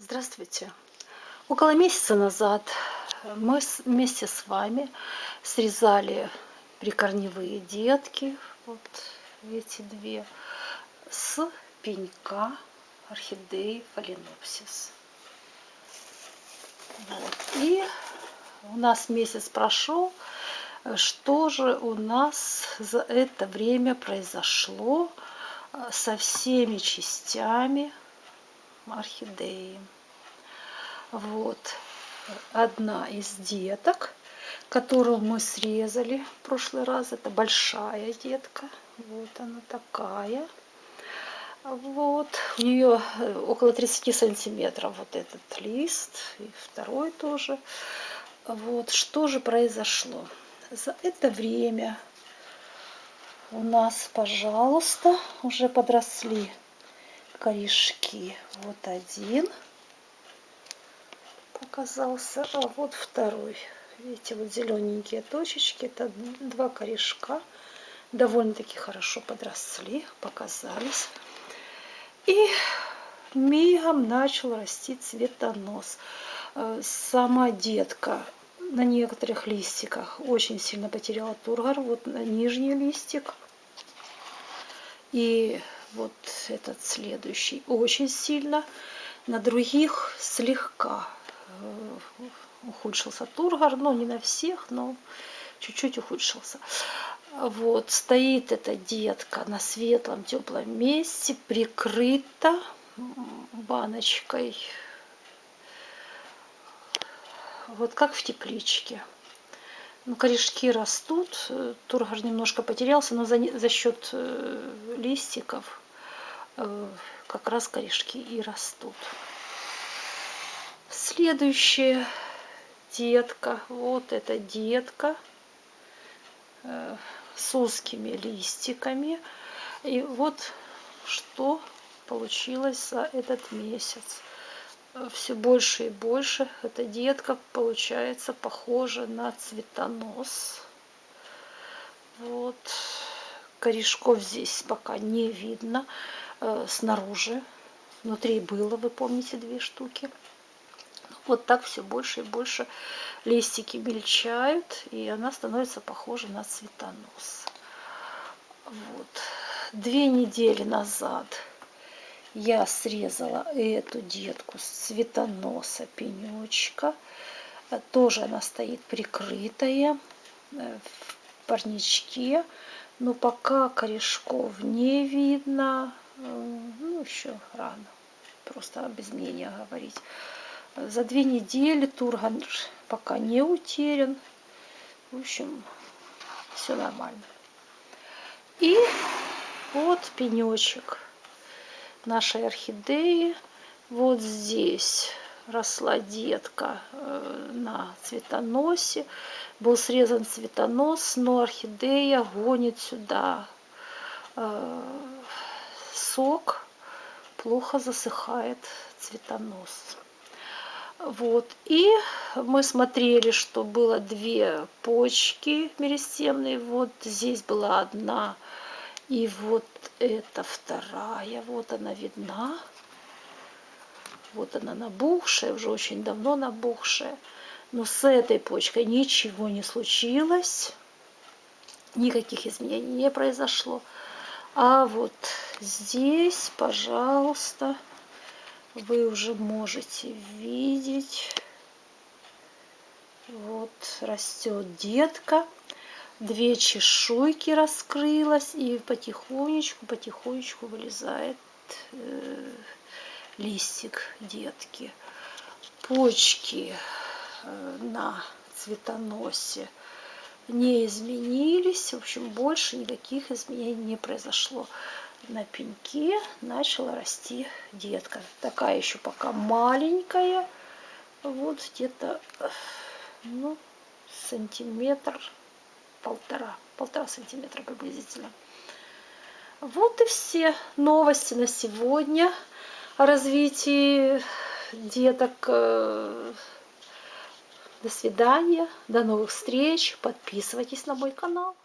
Здравствуйте! Около месяца назад мы вместе с вами срезали прикорневые детки, вот эти две, с пенька орхидеи фаленопсис. Вот. И у нас месяц прошел, что же у нас за это время произошло со всеми частями орхидеи. Вот одна из деток, которую мы срезали в прошлый раз. Это большая детка. Вот она такая. Вот. У нее э, около 30 сантиметров вот этот лист. И второй тоже. Вот. Что же произошло? За это время у нас, пожалуйста, уже подросли корешки. Вот один показался, а вот второй. Видите, вот зелененькие точечки, это два корешка. Довольно-таки хорошо подросли, показались. И мигом начал расти цветонос. Э, сама детка на некоторых листиках очень сильно потеряла тургор. Вот на нижний листик. И вот этот следующий очень сильно, на других слегка э, ухудшился тургор, но не на всех, но чуть-чуть ухудшился. Вот, стоит эта детка на светлом теплом месте, прикрыта баночкой, вот как в тепличке. Ну, корешки растут, э, тургор немножко потерялся, но за, за счет э, листиков как раз корешки и растут. Следующая детка. Вот эта детка э, с узкими листиками. И вот что получилось за этот месяц. Все больше и больше эта детка получается похожа на цветонос. Вот. Корешков здесь пока не видно. Э, снаружи. Внутри было, вы помните, две штуки. Вот так все больше и больше листики мельчают, и она становится похожа на цветонос. Вот. Две недели назад я срезала эту детку с цветоноса пенечка. Тоже она стоит прикрытая э, в парничке. Но пока корешков не видно, ну, еще рано, просто без мнения говорить. За две недели Турган пока не утерян. В общем, все нормально. И вот пенечек нашей орхидеи. Вот здесь росла детка э, на цветоносе. Был срезан цветонос, но орхидея гонит сюда э, сок, плохо засыхает цветонос. Вот. И мы смотрели, что было две почки меристемные. Вот здесь была одна. И вот это вторая. Вот она видна. Вот она набухшая, уже очень давно набухшая. Но с этой почкой ничего не случилось. Никаких изменений не произошло. А вот здесь, пожалуйста, вы уже можете видеть. Вот растет детка. Две чешуйки раскрылась и потихонечку, потихонечку вылезает э, листик детки. Почки э, на цветоносе не изменились. В общем, больше никаких изменений не произошло. На пеньке начала расти детка. Такая еще пока маленькая. Вот где-то ну, сантиметр, полтора, полтора сантиметра приблизительно. Вот и все новости на сегодня о развитии деток э, до свидания, до новых встреч, подписывайтесь на мой канал.